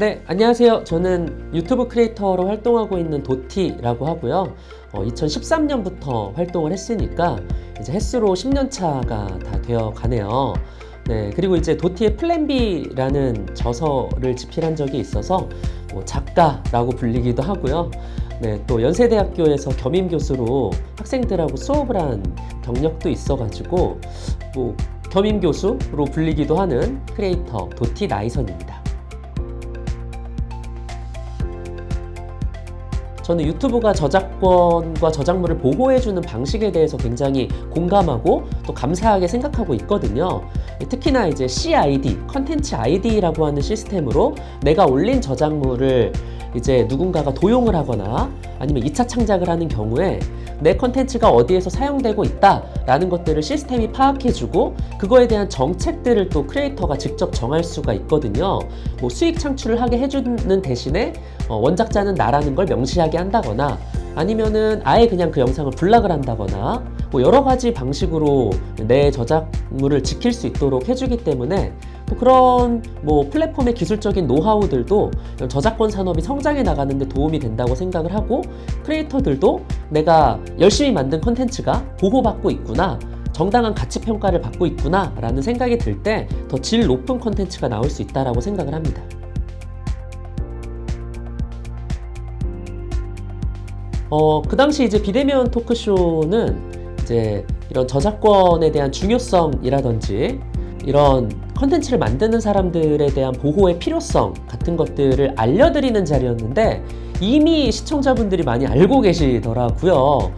네, 안녕하세요. 저는 유튜브 크리에이터로 활동하고 있는 도티라고 하고요. 어, 2013년부터 활동을 했으니까 이제 햇수로 10년 차가 다 되어 가네요. 네, 그리고 이제 도티의 플랜 B라는 저서를 집필한 적이 있어서 뭐 작가라고 불리기도 하고요. 네, 또 연세대학교에서 겸임 교수로 학생들하고 수업을 한 경력도 있어가지고 뭐 겸임 교수로 불리기도 하는 크리에이터 도티 나이선입니다. 저는 유튜브가 저작권과 저작물을 보호해주는 방식에 대해서 굉장히 공감하고 또 감사하게 생각하고 있거든요. 특히나 이제 CID, 컨텐츠 ID라고 하는 시스템으로 내가 올린 저작물을 이제 누군가가 도용을 하거나 아니면 2차 창작을 하는 경우에 내 컨텐츠가 어디에서 사용되고 있다라는 것들을 시스템이 파악해주고 그거에 대한 정책들을 또 크리에이터가 직접 정할 수가 있거든요. 뭐 수익 창출을 하게 해주는 대신에 어, 원작자는 나라는 걸 명시하게 한다거나 아니면은 아예 그냥 그 영상을 block을 한다거나 뭐 여러 가지 방식으로 내 저작물을 지킬 수 있도록 해주기 때문에 또 그런 뭐 플랫폼의 기술적인 노하우들도 저작권 산업이 성장해 나가는데 도움이 된다고 생각을 하고 크리에이터들도 내가 열심히 만든 컨텐츠가 보호받고 있구나 정당한 가치 평가를 받고 있구나 라는 생각이 들 때 더 질 높은 컨텐츠가 나올 수 있다라고 생각을 합니다. 어, 그 당시 이제 비대면 토크쇼는 이제 이런 저작권에 대한 중요성이라든지 이런 컨텐츠를 만드는 사람들에 대한 보호의 필요성 같은 것들을 알려드리는 자리였는데 이미 시청자분들이 많이 알고 계시더라고요.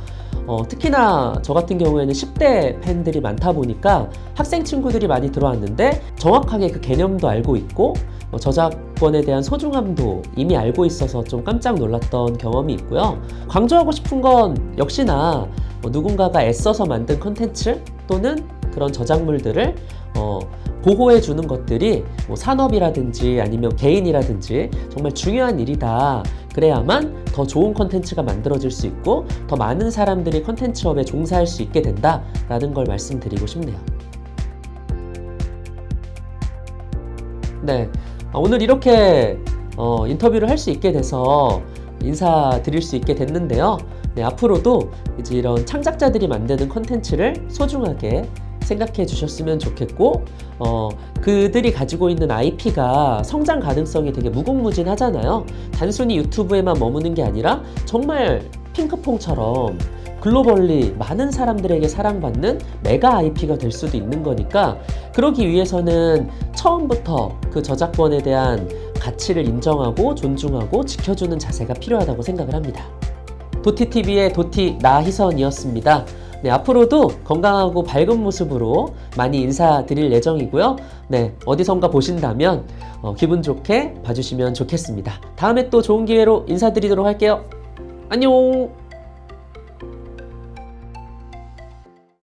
어, 특히나 저 같은 경우에는 10대 팬들이 많다 보니까 학생 친구들이 많이 들어왔는데 정확하게 그 개념도 알고 있고 어, 저작권에 대한 소중함도 이미 알고 있어서 좀 깜짝 놀랐던 경험이 있고요. 강조하고 싶은 건 역시나 뭐 누군가가 애써서 만든 컨텐츠 또는 그런 저작물들을 어, 보호해 주는 것들이 뭐 산업이라든지 아니면 개인이라든지 정말 중요한 일이다. 그래야만 더 좋은 컨텐츠가 만들어질 수 있고 더 많은 사람들이 컨텐츠업에 종사할 수 있게 된다 라는 걸 말씀드리고 싶네요. 네, 아, 오늘 이렇게 어, 인터뷰를 할 수 있게 돼서 인사드릴 수 있게 됐는데요. 네, 앞으로도 이제 이런 창작자들이 만드는 컨텐츠를 소중하게 생각해 주셨으면 좋겠고 어, 그들이 가지고 있는 IP가 성장 가능성이 되게 무궁무진하잖아요 단순히 유튜브에만 머무는 게 아니라 정말 핑크퐁처럼 글로벌리 많은 사람들에게 사랑받는 메가 IP가 될 수도 있는 거니까 그러기 위해서는 처음부터 그 저작권에 대한 가치를 인정하고 존중하고 지켜주는 자세가 필요하다고 생각을 합니다. 도티TV의 도티 나희선이었습니다. 네, 앞으로도 건강하고 밝은 모습으로 많이 인사드릴 예정이고요. 네, 어디선가 보신다면 어, 기분 좋게 봐주시면 좋겠습니다. 다음에 또 좋은 기회로 인사드리도록 할게요. 안녕!